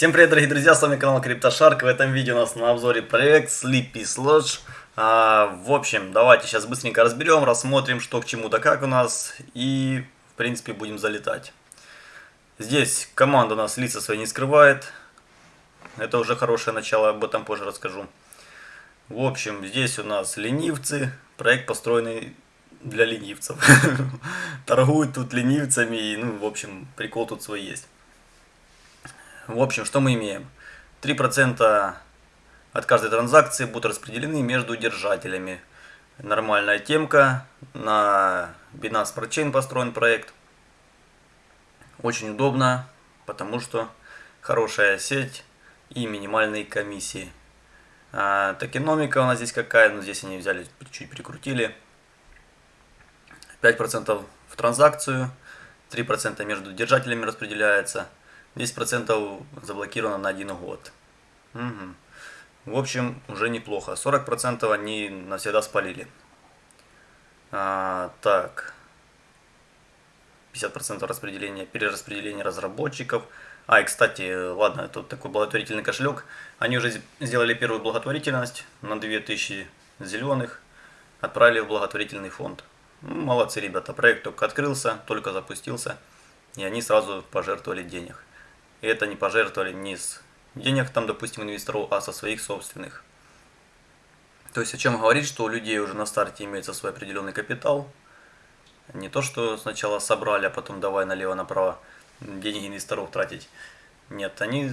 Всем привет, дорогие друзья, с вами канал CryptoShark. В этом видео у нас на обзоре проект Sleepy Sludge. А, в общем, давайте сейчас быстренько разберем, рассмотрим, что к чему да как у нас. И, в принципе, будем залетать. Здесь команда у нас лица свои не скрывает. Это уже хорошее начало, об этом позже расскажу. В общем, здесь у нас ленивцы. Проект построенный для ленивцев. Торгуют тут ленивцами. И, ну, в общем, прикол тут свой есть. В общем, что мы имеем? 3% от каждой транзакции будут распределены между держателями. Нормальная темка. На Binance Chain построен проект. Очень удобно, потому что хорошая сеть и минимальные комиссии. А, токеномика у нас здесь какая? Ну, здесь они взяли, чуть прикрутили. 5% в транзакцию, 3% между держателями распределяется. 10% заблокировано на один год. Угу. В общем, уже неплохо. 40% они навсегда спалили. А, так. 50% распределения, перераспределения разработчиков. А, и кстати, ладно, это такой благотворительный кошелек. Они уже сделали первую благотворительность на 2000 зеленых. Отправили в благотворительный фонд. Ну, молодцы ребята, проект только открылся, только запустился. И они сразу пожертвовали денег. И это не пожертвовали ни с денег, там, допустим, инвесторов, а со своих собственных. То есть о чем говорить, что у людей уже на старте имеется свой определенный капитал. Не то, что сначала собрали, а потом давай налево-направо деньги инвесторов тратить. Нет, они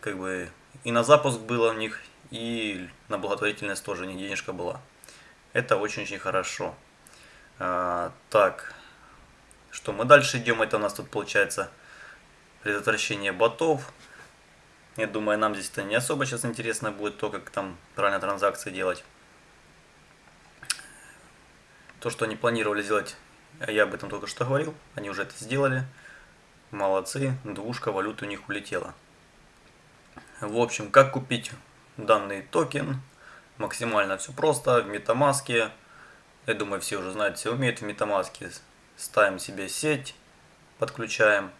как бы и на запуск было у них, и на благотворительность тоже у них денежка была. Это очень-очень хорошо. А, так, что мы дальше идем, это у нас тут получается предотвращение ботов. Я думаю, нам здесь это не особо сейчас интересно будет, то, как там правильно транзакции делать. То, что они планировали сделать, я об этом только что говорил, они уже это сделали. Молодцы, двушка валюты у них улетела. В общем, как купить данный токен? Максимально все просто, в Metamask. Я думаю, все уже знают, все умеют в Metamask. Ставим себе сеть, подключаем.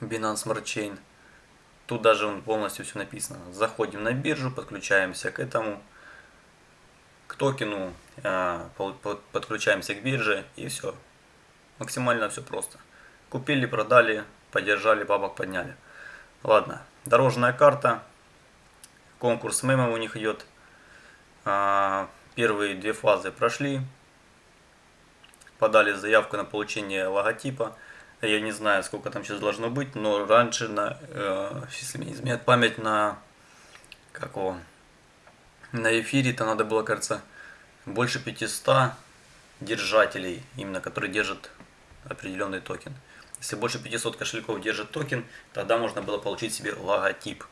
Binance Smart Chain. Тут даже полностью все написано. Заходим на биржу, подключаемся к этому, к токену, а, подключаемся к бирже и все. Максимально все просто. Купили, продали, поддержали, бабок подняли. Ладно, дорожная карта. Конкурс мемов у них идет. А, первые две фазы прошли. Подали заявку на получение логотипа. Я не знаю, сколько там сейчас должно быть, но раньше, на, э, если не изменяет память, на какого на эфире то надо было, кажется, больше 500 держателей, именно которые держат определенный токен. Если больше 500 кошельков держит токен, тогда можно было получить себе логотип.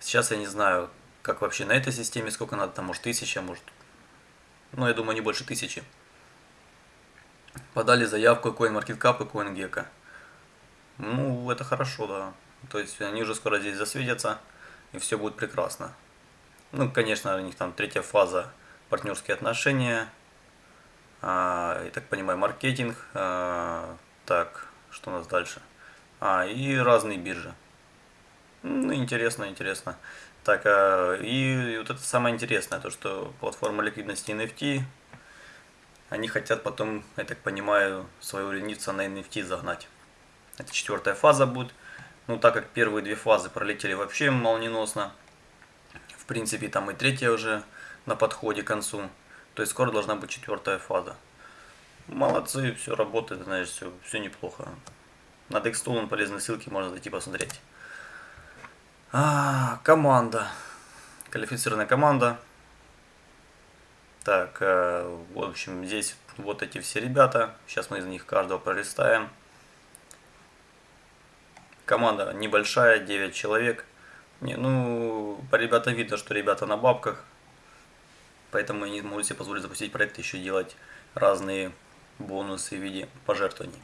Сейчас я не знаю, как вообще на этой системе, сколько надо, там может тысяча, может, ну я думаю не больше тысячи. Подали заявку CoinMarketCap и CoinGecko. Ну, это хорошо, да. То есть они уже скоро здесь засветятся, и все будет прекрасно. Ну, конечно, у них там третья фаза партнерские отношения. А, я так понимаю, маркетинг. А, так, что у нас дальше? А, и разные биржи. Ну, интересно, интересно. Так, а, и вот это самое интересное, то что платформа ликвидности NFT, они хотят потом, я так понимаю, своего ленивца на NFT загнать. Это четвертая фаза будет. Ну, так как первые две фазы пролетели вообще молниеносно. В принципе, там и третья уже на подходе к концу. То есть скоро должна быть четвертая фаза. Молодцы, все работает, знаешь, все, все неплохо. На Dextool полезные ссылки можно зайти посмотреть. А, команда. Квалифицированная команда. Так, э, в общем, здесь вот эти все ребята. Сейчас мы из них каждого пролистаем. Команда небольшая, 9 человек. Не, ну, по ребятам видно, что ребята на бабках. Поэтому они могут себе позволить запустить проект еще делать разные бонусы в виде пожертвований.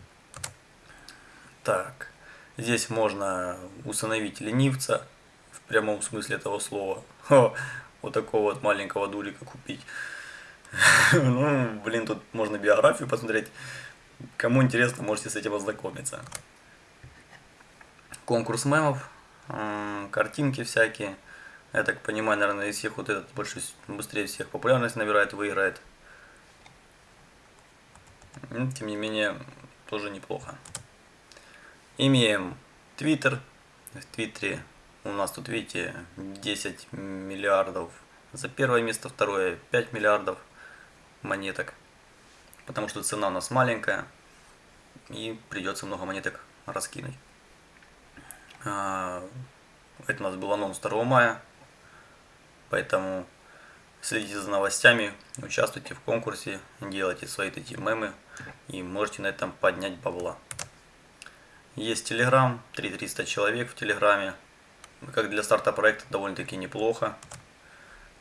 Так, здесь можно установить ленивца в прямом смысле этого слова. Хо, вот такого вот маленького дулика купить. Ну, блин, тут можно биографию посмотреть. Кому интересно, можете с этим ознакомиться конкурс мемов. м, картинки всякие. Я так понимаю, наверное, из всех вот этот больше быстрее всех популярность набирает, выиграет. М, Тем не менее, тоже неплохо. Имеем Твиттер. В Твиттере у нас тут, видите, 10 миллиардов за первое место, второе 5 миллиардов монеток. Потому что цена у нас маленькая и придется много монеток раскинуть. А, Это у нас был анонс 2 мая, поэтому следите за новостями, участвуйте в конкурсе, делайте свои эти мемы и можете на этом поднять бабла. Есть Телеграм, 3300 человек в Телеграме, как для старта проекта довольно-таки неплохо.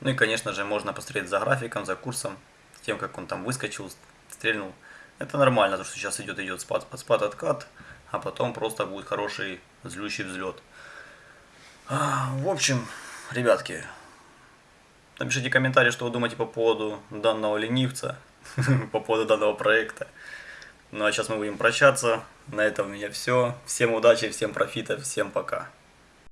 Ну и, конечно же, можно посмотреть за графиком, за курсом, тем, как он там выскочил, стрельнул. Это нормально, потому что сейчас идет, идет спад, спад, откат, а потом просто будет хороший злющий взлет. А, В общем, ребятки, напишите комментарий, что вы думаете по поводу данного ленивца, по поводу данного проекта. Ну а сейчас мы будем прощаться. На этом у меня все. Всем удачи, всем профита, всем пока.